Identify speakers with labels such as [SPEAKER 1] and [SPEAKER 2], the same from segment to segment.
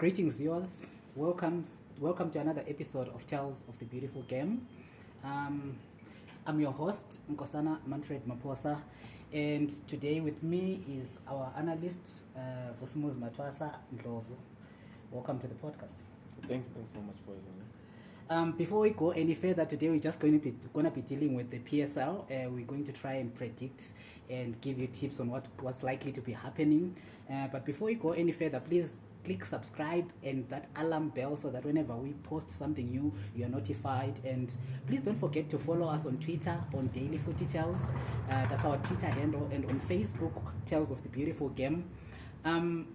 [SPEAKER 1] Greetings, viewers. Welcome, welcome to another episode of Tales of the Beautiful Game. Um, I'm your host, Nkosana Manfred Maposa, and today with me is our analyst, uh, Vusumuz Matwasa Ndlovu. Welcome to the podcast.
[SPEAKER 2] Thanks, thanks so much for having me.
[SPEAKER 1] Um, before we go any further, today we're just going to be going to be dealing with the PSL. Uh, we're going to try and predict and give you tips on what what's likely to be happening. Uh, but before we go any further, please click subscribe and that alarm bell so that whenever we post something new you're notified and please don't forget to follow us on twitter on daily food details uh, that's our twitter handle and on facebook tales of the beautiful game um,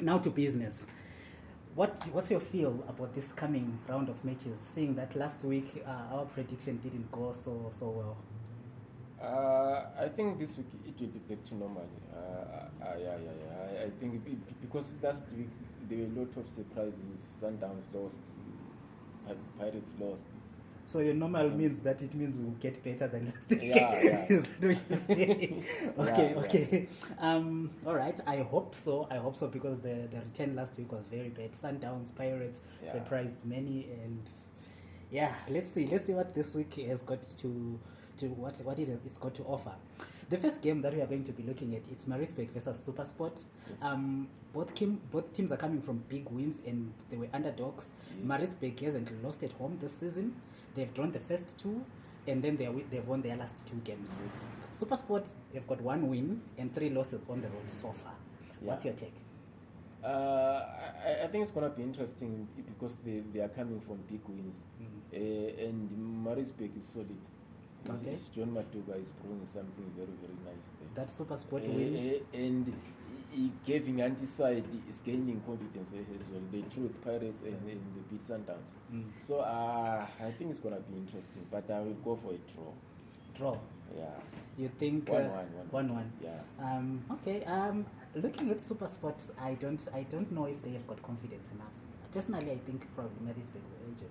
[SPEAKER 1] now to business what, what's your feel about this coming round of matches seeing that last week uh, our prediction didn't go so so well
[SPEAKER 2] Uh, I think this week it will be back to normal. Uh, uh, yeah, yeah, yeah. I, I think it, because last week there were a lot of surprises. Sundowns lost, Pirates lost.
[SPEAKER 1] So your normal means that it means we'll get better than last week.
[SPEAKER 2] Yeah, yeah.
[SPEAKER 1] okay,
[SPEAKER 2] yeah,
[SPEAKER 1] okay. Yeah. Um, all right. I hope so. I hope so because the, the return last week was very bad. Sundowns, Pirates surprised many, and yeah, let's see. Let's see what this week has got to to what what it, has got to offer. The first game that we are going to be looking at it's Maritzburg versus SuperSport.
[SPEAKER 2] Yes.
[SPEAKER 1] Um, both team, both teams are coming from big wins and they were underdogs.
[SPEAKER 2] Yes.
[SPEAKER 1] Maritzburg hasn't lost at home this season. They've drawn the first two and then they are, they've won their last two games.
[SPEAKER 2] Yes.
[SPEAKER 1] SuperSport have got one win and three losses on the road so far.
[SPEAKER 2] Yeah.
[SPEAKER 1] What's your take?
[SPEAKER 2] Uh, I, I, think it's going to be interesting because they, they are coming from big wins. Mm. Uh, and Maritzburg is solid.
[SPEAKER 1] okay.
[SPEAKER 2] john matuka is proving something very very nice there
[SPEAKER 1] that super
[SPEAKER 2] sport uh,
[SPEAKER 1] win.
[SPEAKER 2] Eh, and he gave an antiside is gaining confidence eh, as well the truth pirates and, and the beat sundowns
[SPEAKER 1] mm.
[SPEAKER 2] so uh, i think it's going to be interesting but i will go for a draw
[SPEAKER 1] draw
[SPEAKER 2] yeah
[SPEAKER 1] you think uh,
[SPEAKER 2] one,
[SPEAKER 1] uh,
[SPEAKER 2] one, one,
[SPEAKER 1] one, one.
[SPEAKER 2] yeah
[SPEAKER 1] um, okay um, looking at super sports i don't i don't know if they have got confidence enough personally i think probably
[SPEAKER 2] maybe it's
[SPEAKER 1] big agent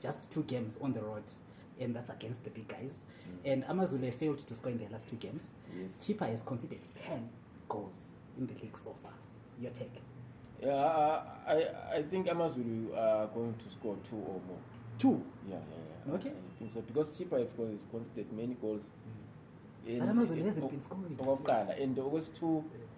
[SPEAKER 1] just two games on the road. and that's against the big guys mm. and amazulu ha failed to score in their last two games
[SPEAKER 2] yes.
[SPEAKER 1] chipa has considered 10 goals in the league so far your take
[SPEAKER 2] yeah, I, I think amazulu are going to score two or more
[SPEAKER 1] two
[SPEAKER 2] yeah, yeah, yeah.
[SPEAKER 1] okay
[SPEAKER 2] I, I so because chipa has considered many goals
[SPEAKER 1] okokuqala mm.
[SPEAKER 2] and okwesi two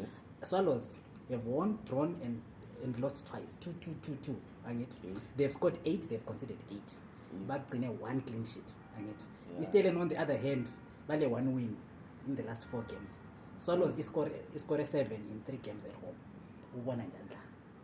[SPEAKER 2] yes
[SPEAKER 1] swallows have won drawn and, and lost twice two two two two angit
[SPEAKER 2] mm.
[SPEAKER 1] they've scored eight they've considered eight
[SPEAKER 2] mm.
[SPEAKER 1] bagcine mm. one clean sheet angit
[SPEAKER 2] yeah.
[SPEAKER 1] istelen on the other hand bale one win in the last four games swallows mm. iscore seven in three games at home ubona njani la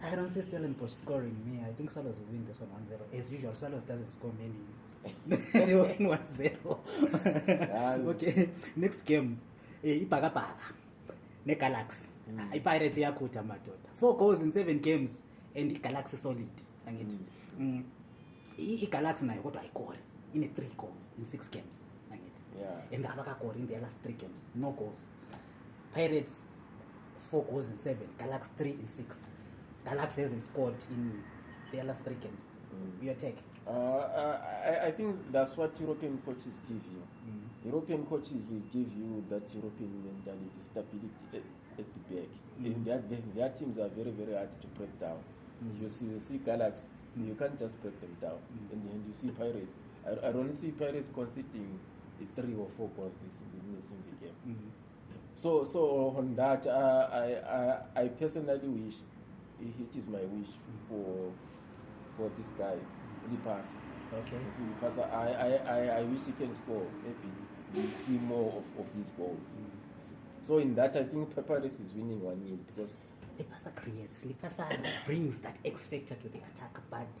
[SPEAKER 2] bet.
[SPEAKER 1] I don't see Stellenbosch scoring me. I think Swallows will win this one 1-0. As usual, Swallows doesn't score many. they win 1-0. okay, next game. Eh, ibhakabhaka negalaxy mm. ah, ipirates iyakhutha madoda four goals in seven games and igalaxy solid angithi mm. Mm, igalaxy nayo kodwa ayikori ine-three goals in six games angithi and abakagori in the last three games no goals pirates four goals in seven galaxy three in six galaxy hasn't scored in the last three games
[SPEAKER 2] mm.
[SPEAKER 1] your take
[SPEAKER 2] uh, uh, I, i think that's what european coaches give you european coaches will give you that european mentality stability at the back
[SPEAKER 1] mm
[SPEAKER 2] -hmm. their, their, their teams are very very hard to break down
[SPEAKER 1] mm -hmm.
[SPEAKER 2] you, see, you see galaxy
[SPEAKER 1] mm -hmm.
[SPEAKER 2] you can't just break them down
[SPEAKER 1] mm -hmm.
[SPEAKER 2] and, and you see pirates i, I don't see pirates conceding three or four goals this season missing the game
[SPEAKER 1] mm -hmm.
[SPEAKER 2] so so on that uh, I, I, i personally wish it is my wish mm. for, for this guy mm -hmm ulipasa ulipasa iwisiken score maybe we see more of, of his goals mm. so in that i think paparis is winning one nil because
[SPEAKER 1] lipasa creates lipasa brings that x factor to the attack but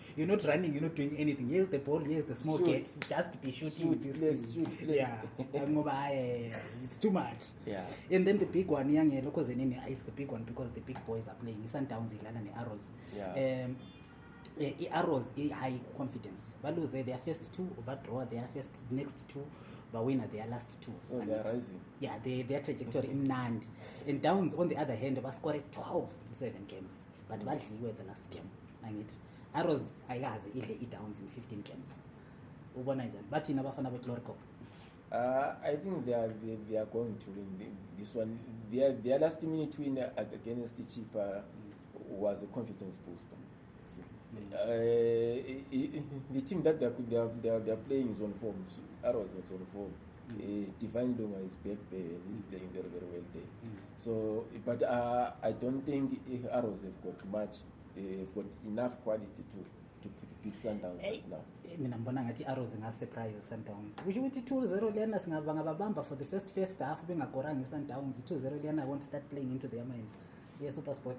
[SPEAKER 1] you're not running you're not doing anything here's the ball here's the small
[SPEAKER 2] shoot.
[SPEAKER 1] gate just be shooting
[SPEAKER 2] shoot,
[SPEAKER 1] this
[SPEAKER 2] please,
[SPEAKER 1] thing.
[SPEAKER 2] shoot, please.
[SPEAKER 1] yeah ngoba hayi it's too much
[SPEAKER 2] yeah
[SPEAKER 1] and then the big one yangelo cause nini it's the big one because the big boys are playing sundowns ilana ne arrows
[SPEAKER 2] yeah.
[SPEAKER 1] um Eh, i-arrows uh, i-high confidence baluze their first two badraw their first next two bawina their last two
[SPEAKER 2] oh, so ya
[SPEAKER 1] yeah, their trajectory mm -hmm. imnandi and downs on the other hand bascore 12 in seven games but mm -hmm. badliwe the last game angithi arrows ayikaze idle i-downs in 15 games ubona njani bathini abafana beglorycop
[SPEAKER 2] Uh, i think they are, they, they are going to win this one their, their last minute win against chipa mm. was a confidence booster See. Eh, the team that they are, they are, they are, they are playing is on form arrows is on form Mm. Uh, divine luma is back there and he's hmm. playing very very well there mm. so but uh, i don't think arrows have got much uh, have got enough quality to to beat sundowns
[SPEAKER 1] hey.
[SPEAKER 2] right now
[SPEAKER 1] mina mbona ngathi i-arrows ingasurprise i-sundowns kusho ukuthi i-two zero liana singabangababamba for the first first half bengagoranga i-sundowns i-two zero liana i want to start playing into their minds
[SPEAKER 2] ye yeah, super sport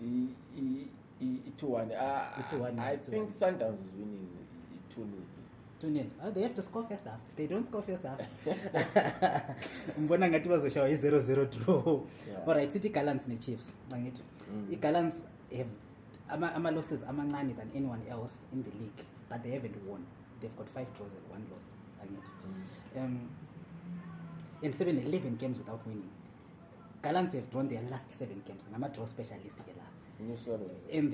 [SPEAKER 2] uh,
[SPEAKER 1] he,
[SPEAKER 2] he,
[SPEAKER 1] Ah,
[SPEAKER 2] think sundowns is winning
[SPEAKER 1] Oh, they have to score first half. If they don't score first half. Mbona ngati bazoshaya i 0 0 draw.
[SPEAKER 2] All
[SPEAKER 1] right, City Gallants ni Chiefs. Bangithi.
[SPEAKER 2] Mm.
[SPEAKER 1] I Gallants have ama, ama losses amancane than anyone else in the league, but they haven't won. They've got 5 draws and one loss. Bangithi. Mm. Um in 7 11 games without winning. Gallants have drawn their last 7 games. Ngama draw specialist ke
[SPEAKER 2] lapha
[SPEAKER 1] and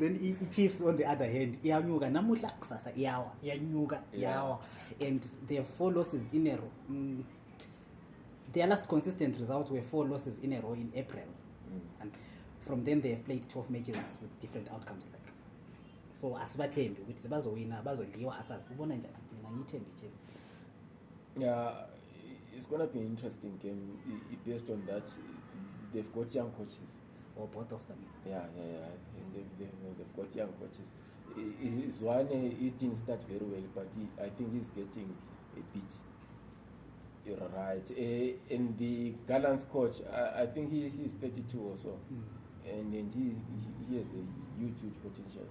[SPEAKER 1] then i-chiefs on the other hand iyanyuka namuhla kusasa iyawa iyanyuka iyawa and the four losses in a row mm, their last consistent result were four losses in a row in april
[SPEAKER 2] mm.
[SPEAKER 1] and from then they have played 12 matches with different outcomes like so asibathembi ukuthi bazowina bazodliwa asazi ubona njani mina ngiyithembe ichiefs
[SPEAKER 2] yeah it's gonna be an interesting game based on that they've got young coaches
[SPEAKER 1] or both of them
[SPEAKER 2] yeah yeah yeah, yeah. Mm. They've, they've, they've got young coaches zwane uh, he didn't start very well but he, i think he's getting it a bit right uh, and the gallants coach i, I think he, he's 32 or so mm. and, and he, he, he has a huge huge potential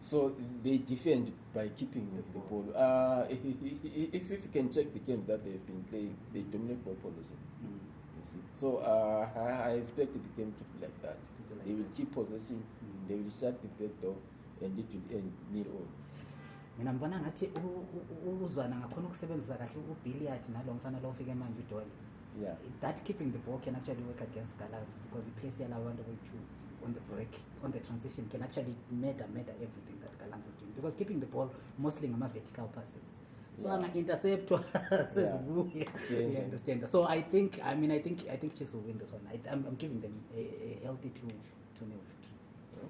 [SPEAKER 2] so they defend by keeping the, the ball, ball. Uh, if, if you can check the games that they've been playing they dominate ball possession
[SPEAKER 1] mm.
[SPEAKER 2] you see so uh, I, I expect the game to be like that
[SPEAKER 1] be like
[SPEAKER 2] they will
[SPEAKER 1] that.
[SPEAKER 2] keep possession
[SPEAKER 1] mm.
[SPEAKER 2] they will shut the back door and it will end near all
[SPEAKER 1] mina mbona ngathi uzwana ngakhona ukusebenzisa kahle ubilliard nalo mfana lo ufike manje udole
[SPEAKER 2] Yeah.
[SPEAKER 1] That keeping the ball can actually work against Gallants because the PSL Awanda on the break, on the transition, can actually murder, murder everything that Gallants is doing. Because keeping the ball mostly on vertical passes. So
[SPEAKER 2] yeah.
[SPEAKER 1] an interceptor says
[SPEAKER 2] yeah.
[SPEAKER 1] woo. Yeah, yeah, understand. So I think I mean I think I think Chiefs will win this one. I, am giving them a, a healthy two two nil.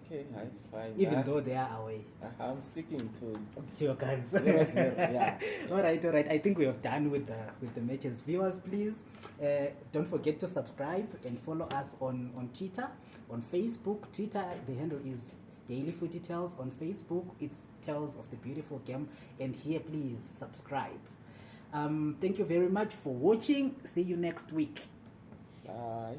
[SPEAKER 2] Okay, it's fine.
[SPEAKER 1] Even
[SPEAKER 2] uh,
[SPEAKER 1] though they are away.
[SPEAKER 2] Uh-huh, I'm sticking to
[SPEAKER 1] your guns.
[SPEAKER 2] Zero, zero, yeah.
[SPEAKER 1] all right, all right. I think we have done with the with the matches. Viewers, please uh, don't forget to subscribe and follow us on on Twitter, on Facebook. Twitter, the handle is Daily Footy Tales. On Facebook, it's Tales of the Beautiful Game. And here, please subscribe. Um, thank you very much for watching. See you next week.
[SPEAKER 2] Bye.